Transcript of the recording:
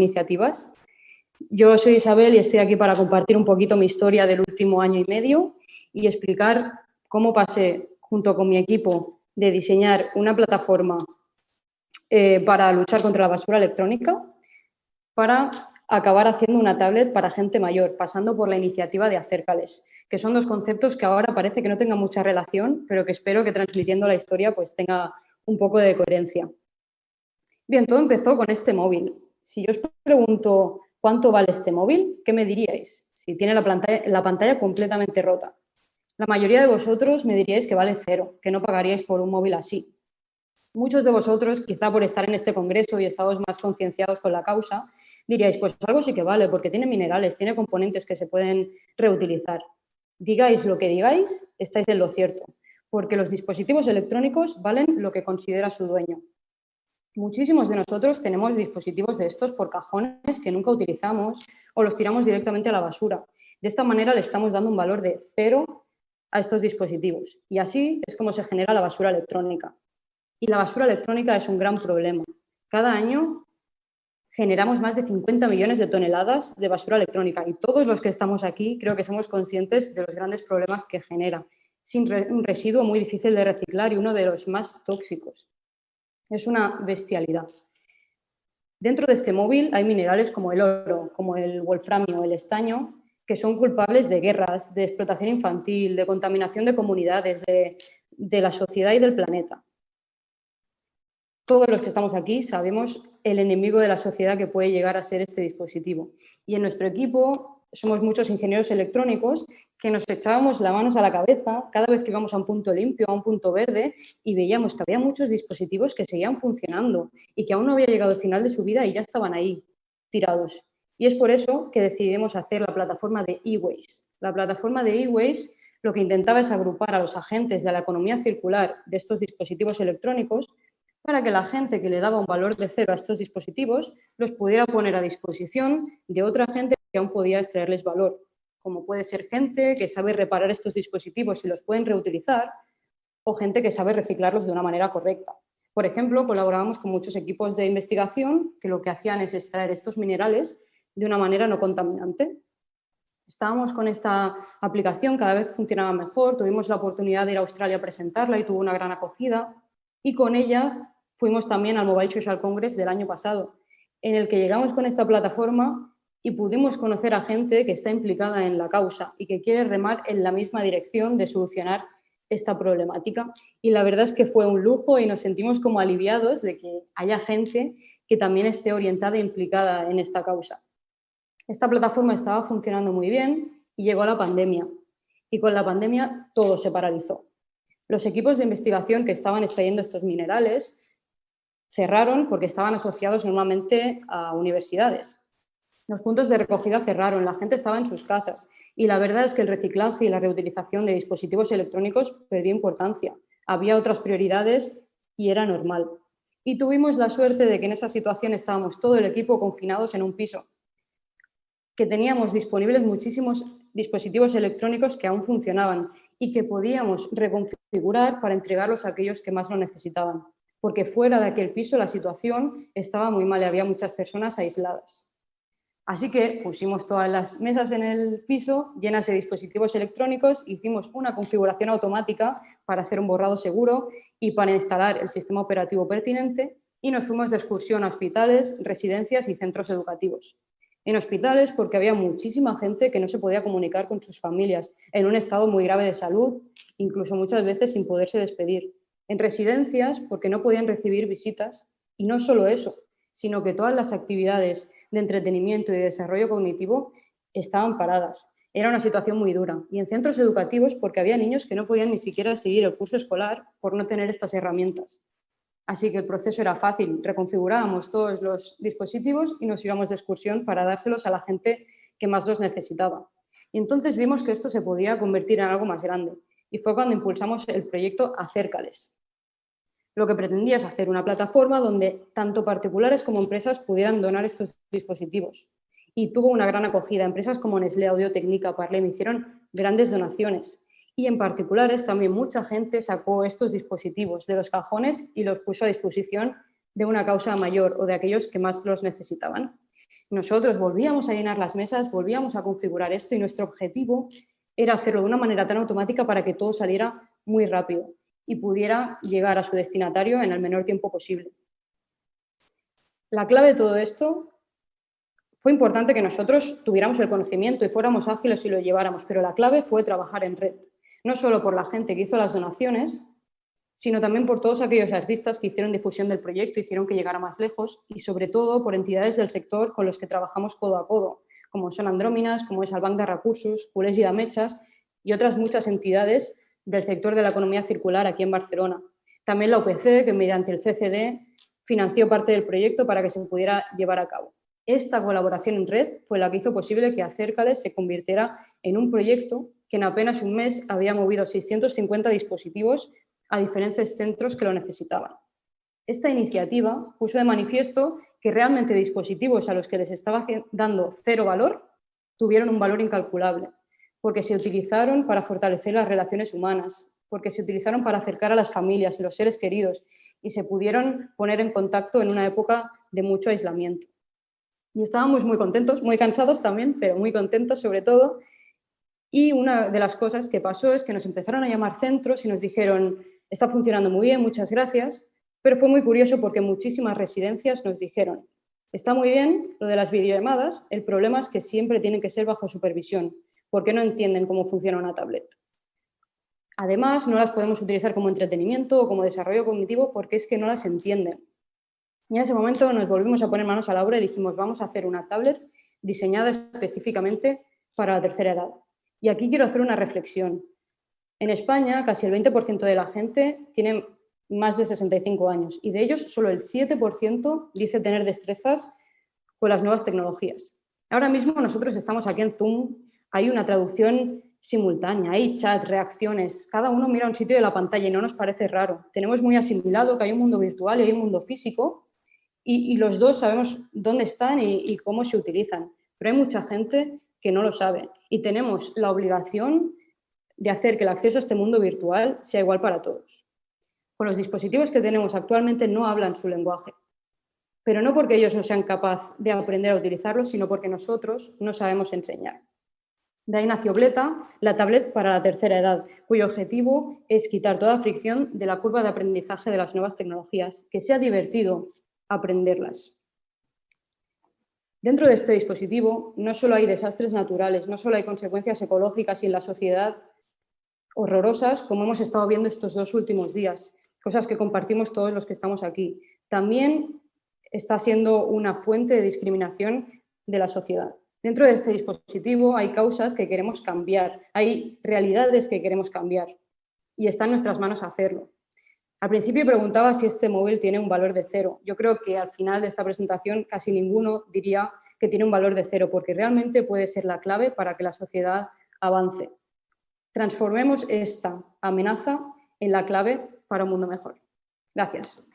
iniciativas. Yo soy Isabel y estoy aquí para compartir un poquito mi historia del último año y medio y explicar cómo pasé, junto con mi equipo, de diseñar una plataforma eh, para luchar contra la basura electrónica, para acabar haciendo una tablet para gente mayor, pasando por la iniciativa de Acércales, que son dos conceptos que ahora parece que no tengan mucha relación, pero que espero que transmitiendo la historia pues tenga un poco de coherencia. Bien, todo empezó con este móvil. Si yo os pregunto cuánto vale este móvil, ¿qué me diríais? Si tiene la pantalla, la pantalla completamente rota. La mayoría de vosotros me diríais que vale cero, que no pagaríais por un móvil así. Muchos de vosotros, quizá por estar en este congreso y estados más concienciados con la causa, diríais, pues algo sí que vale, porque tiene minerales, tiene componentes que se pueden reutilizar. Digáis lo que digáis, estáis en lo cierto, porque los dispositivos electrónicos valen lo que considera su dueño. Muchísimos de nosotros tenemos dispositivos de estos por cajones que nunca utilizamos o los tiramos directamente a la basura. De esta manera le estamos dando un valor de cero a estos dispositivos y así es como se genera la basura electrónica. Y la basura electrónica es un gran problema. Cada año generamos más de 50 millones de toneladas de basura electrónica y todos los que estamos aquí creo que somos conscientes de los grandes problemas que genera. Sin un residuo muy difícil de reciclar y uno de los más tóxicos. Es una bestialidad. Dentro de este móvil hay minerales como el oro, como el wolframio, el estaño, que son culpables de guerras, de explotación infantil, de contaminación de comunidades, de, de la sociedad y del planeta todos los que estamos aquí sabemos el enemigo de la sociedad que puede llegar a ser este dispositivo. Y en nuestro equipo somos muchos ingenieros electrónicos que nos echábamos las manos a la cabeza cada vez que íbamos a un punto limpio, a un punto verde, y veíamos que había muchos dispositivos que seguían funcionando y que aún no había llegado al final de su vida y ya estaban ahí, tirados. Y es por eso que decidimos hacer la plataforma de eWaste. La plataforma de eWaste lo que intentaba es agrupar a los agentes de la economía circular de estos dispositivos electrónicos para que la gente que le daba un valor de cero a estos dispositivos los pudiera poner a disposición de otra gente que aún podía extraerles valor, como puede ser gente que sabe reparar estos dispositivos y los pueden reutilizar, o gente que sabe reciclarlos de una manera correcta. Por ejemplo, colaborábamos con muchos equipos de investigación que lo que hacían es extraer estos minerales de una manera no contaminante. Estábamos con esta aplicación, cada vez funcionaba mejor, tuvimos la oportunidad de ir a Australia a presentarla y tuvo una gran acogida y con ella fuimos también al Mobile Social Congress del año pasado, en el que llegamos con esta plataforma y pudimos conocer a gente que está implicada en la causa y que quiere remar en la misma dirección de solucionar esta problemática. Y la verdad es que fue un lujo y nos sentimos como aliviados de que haya gente que también esté orientada e implicada en esta causa. Esta plataforma estaba funcionando muy bien y llegó la pandemia. Y con la pandemia todo se paralizó. Los equipos de investigación que estaban extrayendo estos minerales cerraron porque estaban asociados normalmente a universidades. Los puntos de recogida cerraron, la gente estaba en sus casas y la verdad es que el reciclaje y la reutilización de dispositivos electrónicos perdió importancia. Había otras prioridades y era normal. Y tuvimos la suerte de que en esa situación estábamos todo el equipo confinados en un piso, que teníamos disponibles muchísimos dispositivos electrónicos que aún funcionaban y que podíamos reconfigurar para entregarlos a aquellos que más lo necesitaban, porque fuera de aquel piso la situación estaba muy mal y había muchas personas aisladas. Así que pusimos todas las mesas en el piso llenas de dispositivos electrónicos, hicimos una configuración automática para hacer un borrado seguro y para instalar el sistema operativo pertinente y nos fuimos de excursión a hospitales, residencias y centros educativos en hospitales porque había muchísima gente que no se podía comunicar con sus familias, en un estado muy grave de salud, incluso muchas veces sin poderse despedir. En residencias porque no podían recibir visitas y no solo eso, sino que todas las actividades de entretenimiento y de desarrollo cognitivo estaban paradas. Era una situación muy dura. Y en centros educativos porque había niños que no podían ni siquiera seguir el curso escolar por no tener estas herramientas. Así que el proceso era fácil, reconfigurábamos todos los dispositivos y nos íbamos de excursión para dárselos a la gente que más los necesitaba. Y entonces vimos que esto se podía convertir en algo más grande y fue cuando impulsamos el proyecto Acércales. Lo que pretendía es hacer una plataforma donde tanto particulares como empresas pudieran donar estos dispositivos. Y tuvo una gran acogida. Empresas como Nestlé, Audio Técnica, Parle me hicieron grandes donaciones y en particulares también mucha gente sacó estos dispositivos de los cajones y los puso a disposición de una causa mayor o de aquellos que más los necesitaban. Nosotros volvíamos a llenar las mesas, volvíamos a configurar esto y nuestro objetivo era hacerlo de una manera tan automática para que todo saliera muy rápido y pudiera llegar a su destinatario en el menor tiempo posible. La clave de todo esto fue importante que nosotros tuviéramos el conocimiento y fuéramos ágiles y lo lleváramos, pero la clave fue trabajar en red, no solo por la gente que hizo las donaciones, sino también por todos aquellos artistas que hicieron difusión del proyecto, hicieron que llegara más lejos y sobre todo por entidades del sector con los que trabajamos codo a codo, como son Andróminas, como es el Banc de Recursos, Col·legi de Metges y otras muchas entidades del sector de la economía circular aquí en Barcelona. También la UPC, que mediante el CCD financió parte del proyecto para que se pudiera llevar a cabo. Esta colaboración en red fue la que hizo posible que Acércales se convirtiera en un proyecto que en apenas un mes había movido 650 dispositivos a diferentes centros que lo necesitaban. Esta iniciativa puso de manifiesto que realmente dispositivos a los que les estaba dando cero valor tuvieron un valor incalculable porque se utilizaron para fortalecer las relaciones humanas, porque se utilizaron para acercar a las familias y los seres queridos y se pudieron poner en contacto en una época de mucho aislamiento. Y estábamos muy contentos, muy cansados también, pero muy contentos sobre todo. Y una de las cosas que pasó es que nos empezaron a llamar centros y nos dijeron, está funcionando muy bien, muchas gracias, pero fue muy curioso porque muchísimas residencias nos dijeron, está muy bien lo de las videollamadas, el problema es que siempre tienen que ser bajo supervisión porque no entienden cómo funciona una tablet. Además, no las podemos utilizar como entretenimiento o como desarrollo cognitivo porque es que no las entienden. Y en ese momento nos volvimos a poner manos a la obra y dijimos, vamos a hacer una tablet diseñada específicamente para la tercera edad. Y aquí quiero hacer una reflexión. En España, casi el 20% de la gente tiene más de 65 años y de ellos solo el 7% dice tener destrezas con las nuevas tecnologías. Ahora mismo nosotros estamos aquí en Zoom hay una traducción simultánea, hay chat, reacciones, cada uno mira un sitio de la pantalla y no nos parece raro. Tenemos muy asimilado que hay un mundo virtual y hay un mundo físico y, los dos sabemos dónde están y, y cómo se utilizan, pero hay mucha gente que no lo sabe y tenemos la obligación de hacer que el acceso a este mundo virtual sea igual para todos. Con los dispositivos que tenemos actualmente no hablan su lenguaje, pero no porque ellos no sean capaces de aprender a utilizarlo, sino porque nosotros no sabemos enseñar. De ahí nació Bleta, la tablet para la tercera edad, cuyo objetivo es quitar toda fricción de la curva de aprendizaje de las nuevas tecnologías, que sea divertido aprenderlas. Dentro de este dispositivo no solo hay desastres naturales, no solo hay consecuencias ecológicas y en la sociedad horrorosas, como hemos estado viendo estos dos últimos días, cosas que compartimos todos los que estamos aquí. También está siendo una fuente de discriminación de la sociedad. Dentro de este dispositivo hay causas que queremos cambiar, hay realidades que queremos cambiar y está en nuestras manos hacerlo. Al principio preguntaba si este móvil tiene un valor de cero. Yo creo que al final de esta presentación casi ninguno diría que tiene un valor de cero, porque realmente puede ser la clave para que la sociedad avance. Transformemos esta amenaza en la clave para un mundo mejor. Gracias.